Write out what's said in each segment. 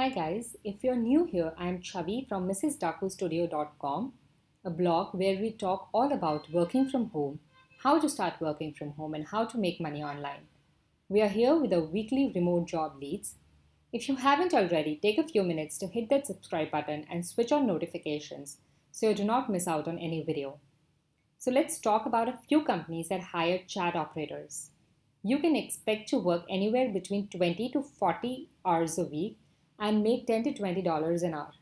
Hi guys, if you're new here, I'm Chavi from MrsDakuStudio.com, a blog where we talk all about working from home, how to start working from home, and how to make money online. We are here with our weekly remote job leads. If you haven't already, take a few minutes to hit that subscribe button and switch on notifications so you do not miss out on any video. So let's talk about a few companies that hire chat operators. You can expect to work anywhere between 20 to 40 hours a week and make 10 to $20 an hour.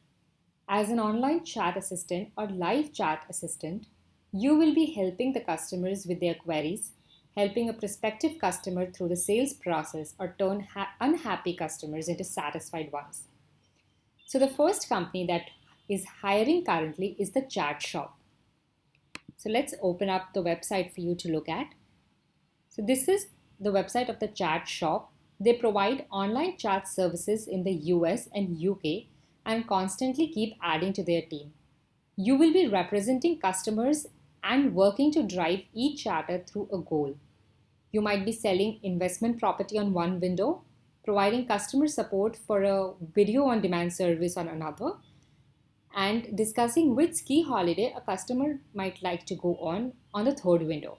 As an online chat assistant or live chat assistant, you will be helping the customers with their queries, helping a prospective customer through the sales process or turn unhappy customers into satisfied ones. So the first company that is hiring currently is the Chat Shop. So let's open up the website for you to look at. So this is the website of the Chat Shop they provide online chat services in the US and UK and constantly keep adding to their team. You will be representing customers and working to drive each chatter through a goal. You might be selling investment property on one window, providing customer support for a video on demand service on another, and discussing which ski holiday a customer might like to go on on the third window.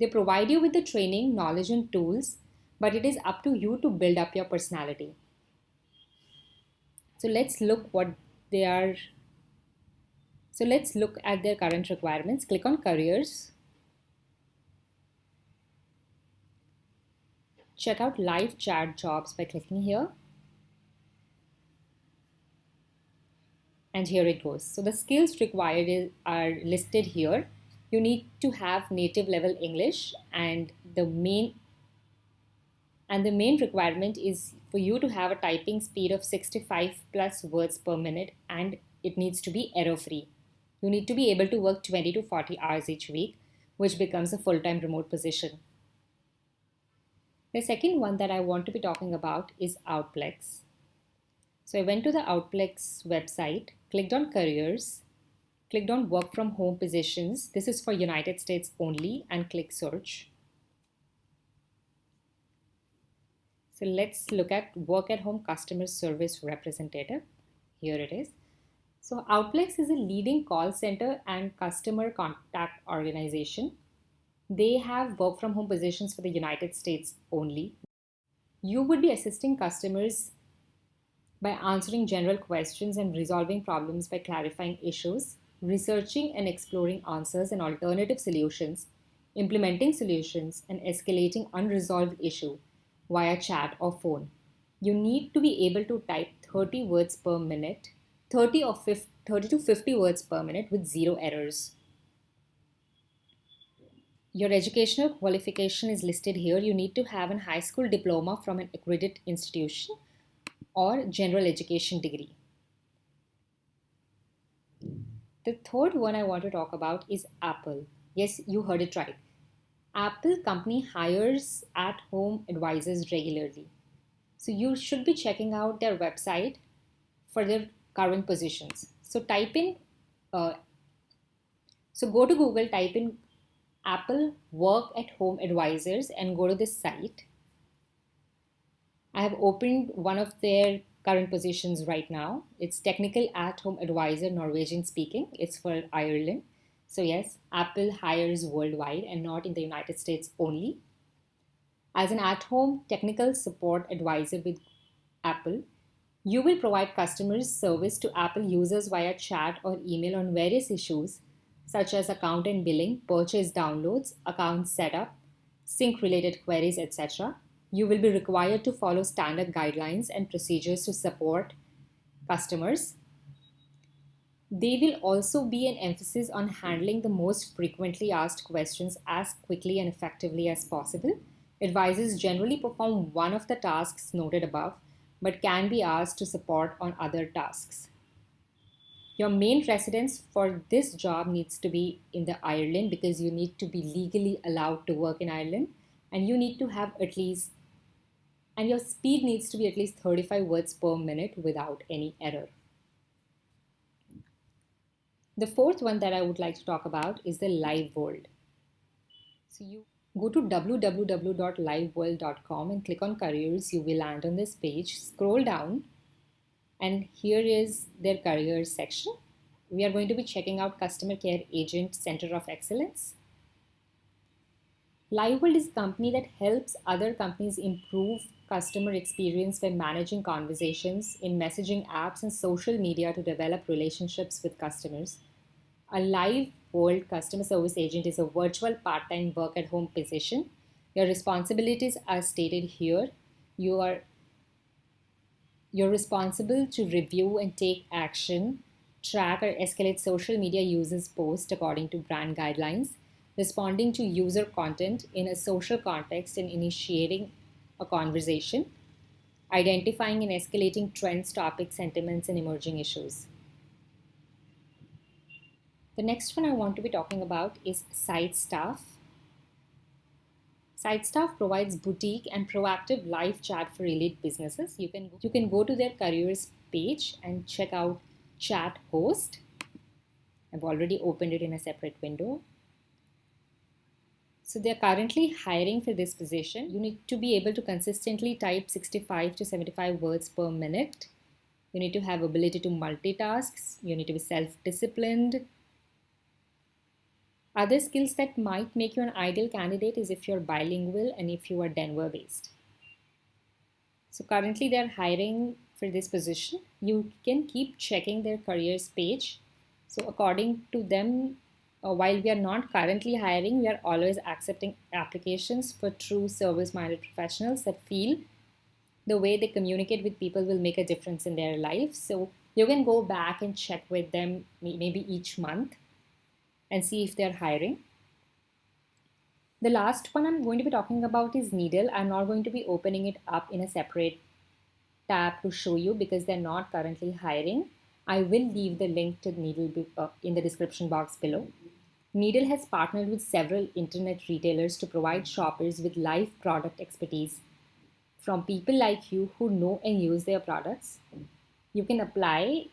They provide you with the training, knowledge, and tools but it is up to you to build up your personality. So let's look what they are. So let's look at their current requirements. Click on careers. Check out live chat jobs by clicking here. And here it goes. So the skills required are listed here. You need to have native level English and the main and the main requirement is for you to have a typing speed of 65 plus words per minute and it needs to be error free. You need to be able to work 20 to 40 hours each week, which becomes a full-time remote position. The second one that I want to be talking about is Outplex. So I went to the Outplex website, clicked on careers, clicked on work from home positions. This is for United States only and click search. So let's look at work at home customer service representative. Here it is. So Outplex is a leading call center and customer contact organization. They have work from home positions for the United States only. You would be assisting customers by answering general questions and resolving problems by clarifying issues, researching and exploring answers and alternative solutions, implementing solutions, and escalating unresolved issue via chat or phone. You need to be able to type 30 words per minute, 30 or 50, 30 to 50 words per minute with zero errors. Your educational qualification is listed here. You need to have a high school diploma from an accredited institution or general education degree. The third one I want to talk about is Apple. Yes, you heard it right. Apple company hires at-home advisors regularly. So you should be checking out their website for their current positions. So type in, uh, so go to Google, type in Apple work at home advisors and go to this site. I have opened one of their current positions right now. It's technical at home advisor, Norwegian speaking. It's for Ireland. So yes, Apple hires worldwide and not in the United States only. As an at-home technical support advisor with Apple, you will provide customers service to Apple users via chat or email on various issues such as account and billing, purchase downloads, account setup, sync related queries, etc. You will be required to follow standard guidelines and procedures to support customers there will also be an emphasis on handling the most frequently asked questions as quickly and effectively as possible. Advisors generally perform one of the tasks noted above, but can be asked to support on other tasks. Your main residence for this job needs to be in the Ireland because you need to be legally allowed to work in Ireland and you need to have at least and your speed needs to be at least 35 words per minute without any error. The fourth one that I would like to talk about is the LiveWorld. So you go to www.liveworld.com and click on careers. You will land on this page. Scroll down And here is their careers section. We are going to be checking out Customer Care Agent Center of Excellence. LiveWorld is a company that helps other companies improve customer experience by managing conversations in messaging apps and social media to develop relationships with customers. A live world customer service agent is a virtual part-time work at home position. Your responsibilities are stated here. You are you're responsible to review and take action, track or escalate social media users' posts according to brand guidelines, responding to user content in a social context and initiating a conversation, identifying and escalating trends, topics, sentiments, and emerging issues. The next one I want to be talking about is SiteStaff. SiteStaff provides boutique and proactive live chat for elite businesses. You can you can go to their careers page and check out chat host. I've already opened it in a separate window. So they're currently hiring for this position. You need to be able to consistently type 65 to 75 words per minute. You need to have ability to multitask. You need to be self-disciplined. Other skills that might make you an ideal candidate is if you're bilingual and if you are Denver based. So currently they're hiring for this position. You can keep checking their careers page. So according to them, uh, while we are not currently hiring, we are always accepting applications for true service-minded professionals that feel the way they communicate with people will make a difference in their life. So you can go back and check with them maybe each month and see if they're hiring. The last one I'm going to be talking about is Needle. I'm not going to be opening it up in a separate tab to show you because they're not currently hiring. I will leave the link to Needle uh, in the description box below. Needle has partnered with several internet retailers to provide shoppers with live product expertise from people like you who know and use their products. You can apply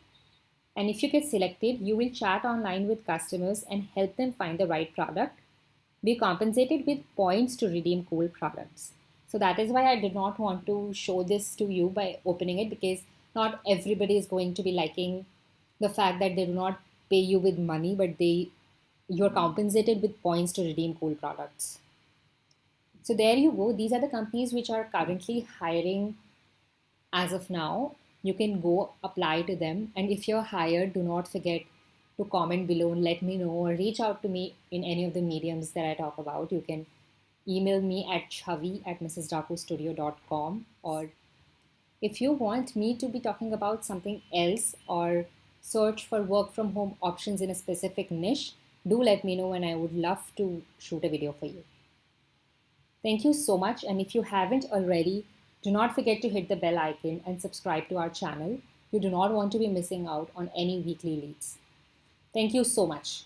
and if you get selected, you will chat online with customers and help them find the right product. Be compensated with points to redeem cool products. So that is why I did not want to show this to you by opening it because not everybody is going to be liking the fact that they do not pay you with money, but they you're compensated with points to redeem cool products. So there you go. These are the companies which are currently hiring as of now you can go apply to them. And if you're hired, do not forget to comment below and let me know or reach out to me in any of the mediums that I talk about. You can email me at chavi at mrsdakustudio.com or if you want me to be talking about something else or search for work from home options in a specific niche, do let me know and I would love to shoot a video for you. Thank you so much. And if you haven't already, do not forget to hit the bell icon and subscribe to our channel. You do not want to be missing out on any weekly leads. Thank you so much.